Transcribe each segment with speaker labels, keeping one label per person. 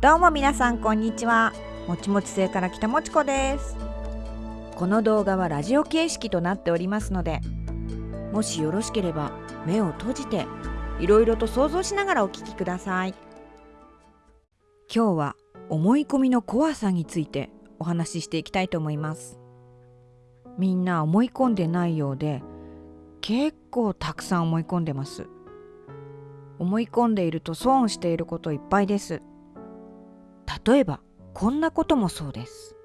Speaker 1: どうも皆さんこんにちは。もちもち星から来たもちこです。この動画はラジオ形式となっておりますのでもしよろしければ目を閉じていろいろと想像しながらお聞きください。今日は思い込みの怖さについてお話ししていきたいと思います。みんな思い込んでないようで結構たくさん思い込んでます。思い込んでいると損していることいっぱいです。例えばこんなこともそうです。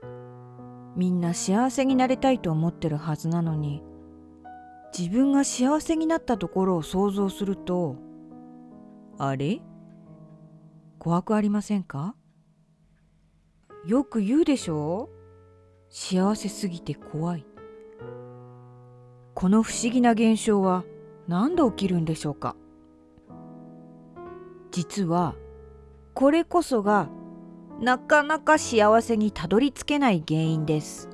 Speaker 1: みんな幸せになりたいと思ってるはずなのに自分が幸せになったところを想像するとあれ？怖くありませんか？よく言うでしょ？う幸せすぎて怖い。この不思議な現象は何で起きるんでしょうか？実はこれこそがなかなか幸せにたどり着けない原因です。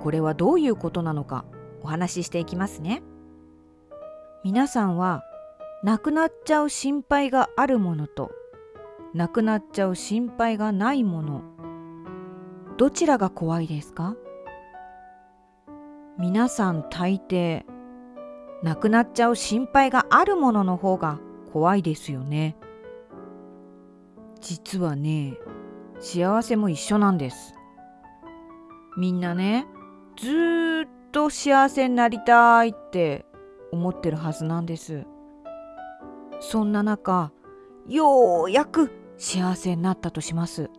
Speaker 1: これはどういうことなのかお話ししていきますね。皆さんは亡くなっちゃう心配があるものと亡くなっちゃう心配がないものどちらが怖いですか？皆さん大抵亡くなっちゃう心配があるものの方が怖いですよね。実はね幸せも一緒なんです。みんなねずっと幸せになりたいって思ってるはずなんです。そんな中ようやく幸せになったとします。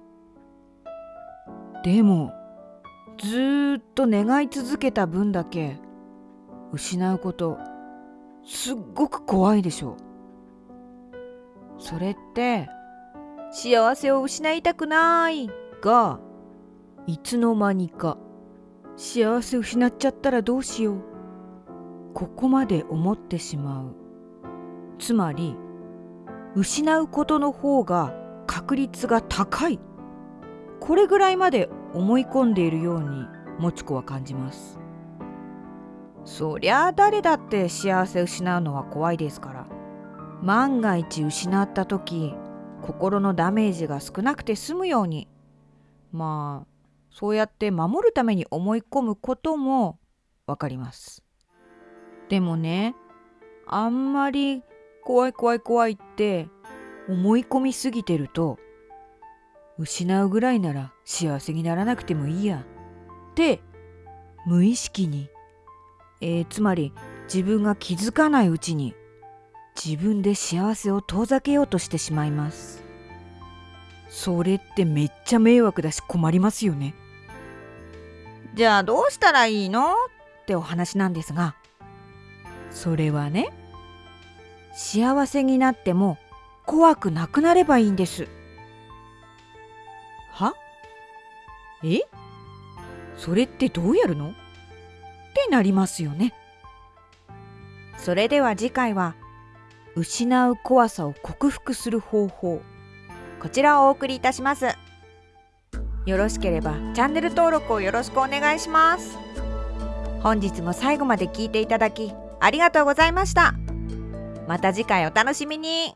Speaker 1: でもずっと願い続けた分だけ失うことすっごく怖いでしょ。それって幸せを失いたくないがいつの間にか幸せ失っちゃったらどうしよう。ここまで思ってしまう。つまり失うことの方が確率が高い。これぐらいまで思い込んでいるようにもちこは感じます。そりゃあ誰だって幸せ失うのは怖いですから。万が一失った時心のダメージが少なくて済むように。まあそうやって守るために思い込むこともわかります。でもねあんまり怖い怖い怖いって思い込みすぎてると失うぐらいなら幸せにならなくてもいいやって無意識に、えー、つまり自分が気づかないうちに自分で幸せを遠ざけようとしてしまいます。それってめっちゃ迷惑だし困りますよね。じゃあどうしたらいいのってお話なんですがそれはね幸せになっても怖くなくなればいいんです。は？え？それってどうやるの？ってなりますよね。それでは次回は失う怖さを克服する方法。こちらをお送りいたします。よろしければチャンネル登録をよろしくお願いします。本日も最後まで聞いていただきありがとうございました。また次回お楽しみに。